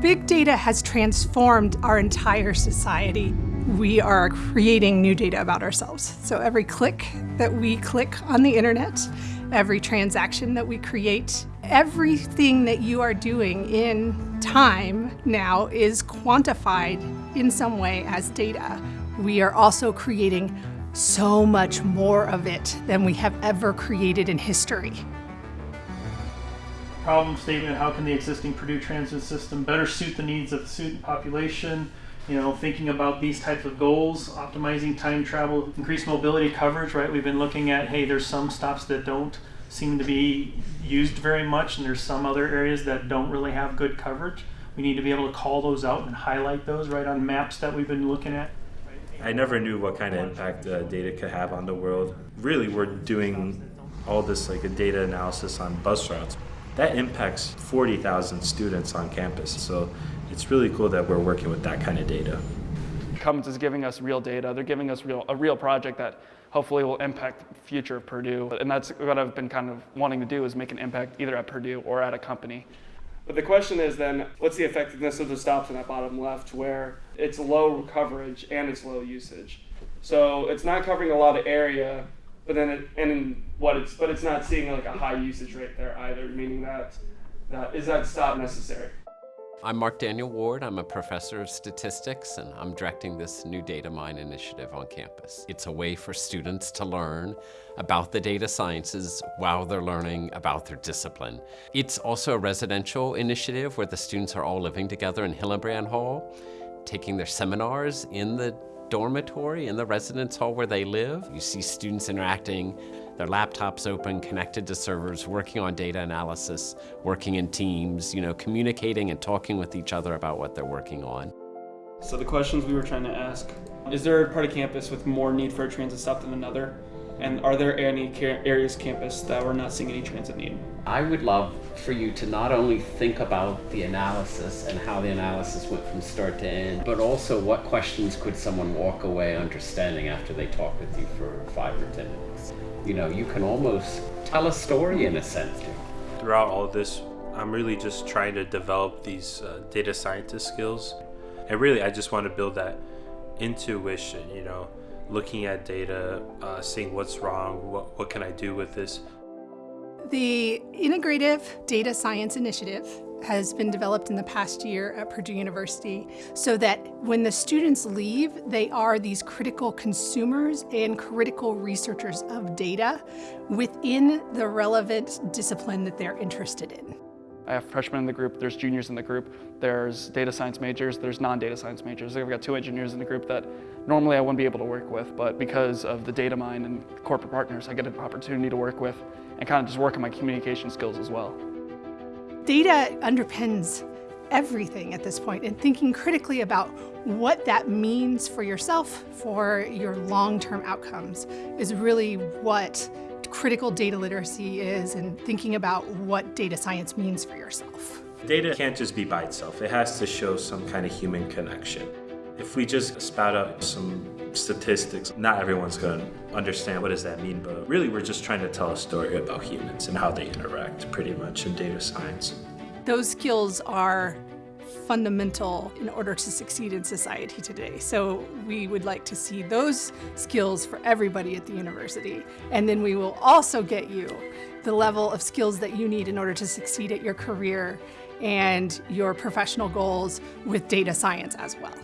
Big data has transformed our entire society. We are creating new data about ourselves. So every click that we click on the internet, every transaction that we create, everything that you are doing in time now is quantified in some way as data. We are also creating so much more of it than we have ever created in history problem statement, how can the existing Purdue transit system better suit the needs of the student population? You know, thinking about these types of goals, optimizing time travel, increased mobility coverage, right? We've been looking at, hey, there's some stops that don't seem to be used very much and there's some other areas that don't really have good coverage. We need to be able to call those out and highlight those right on maps that we've been looking at. I never knew what kind of impact uh, data could have on the world. Really, we're doing all this like a data analysis on bus routes that impacts 40,000 students on campus. So it's really cool that we're working with that kind of data. Cummins is giving us real data. They're giving us real, a real project that hopefully will impact the future of Purdue. And that's what I've been kind of wanting to do is make an impact either at Purdue or at a company. But the question is then, what's the effectiveness of the stops in that bottom left where it's low coverage and it's low usage? So it's not covering a lot of area, but then it, and what it's but it's not seeing like a high usage rate there either, meaning that that is that stop necessary. I'm Mark Daniel Ward. I'm a professor of statistics and I'm directing this new data mine initiative on campus. It's a way for students to learn about the data sciences while they're learning about their discipline. It's also a residential initiative where the students are all living together in Hillenbrand Hall, taking their seminars in the dormitory in the residence hall where they live. You see students interacting, their laptops open, connected to servers, working on data analysis, working in teams, you know, communicating and talking with each other about what they're working on. So the questions we were trying to ask, is there a part of campus with more need for a transit stop than another? And are there any areas campus that we're not seeing any transit need? I would love for you to not only think about the analysis and how the analysis went from start to end, but also what questions could someone walk away understanding after they talk with you for five or ten minutes. You know, you can almost tell a story in a sense. Throughout all this, I'm really just trying to develop these uh, data scientist skills. And really, I just want to build that intuition, you know, looking at data, uh, seeing what's wrong, what, what can I do with this. The Integrative Data Science Initiative has been developed in the past year at Purdue University so that when the students leave, they are these critical consumers and critical researchers of data within the relevant discipline that they're interested in. I have freshmen in the group, there's juniors in the group, there's data science majors, there's non-data science majors. I've got two engineers in the group that normally I wouldn't be able to work with, but because of the data mine and corporate partners, I get an opportunity to work with and kind of just work on my communication skills as well. Data underpins everything at this point and thinking critically about what that means for yourself, for your long-term outcomes is really what critical data literacy is and thinking about what data science means for yourself. Data can't just be by itself. It has to show some kind of human connection. If we just spout out some statistics, not everyone's going to understand what does that mean, but really we're just trying to tell a story about humans and how they interact pretty much in data science. Those skills are fundamental in order to succeed in society today. So we would like to see those skills for everybody at the university. And then we will also get you the level of skills that you need in order to succeed at your career and your professional goals with data science as well.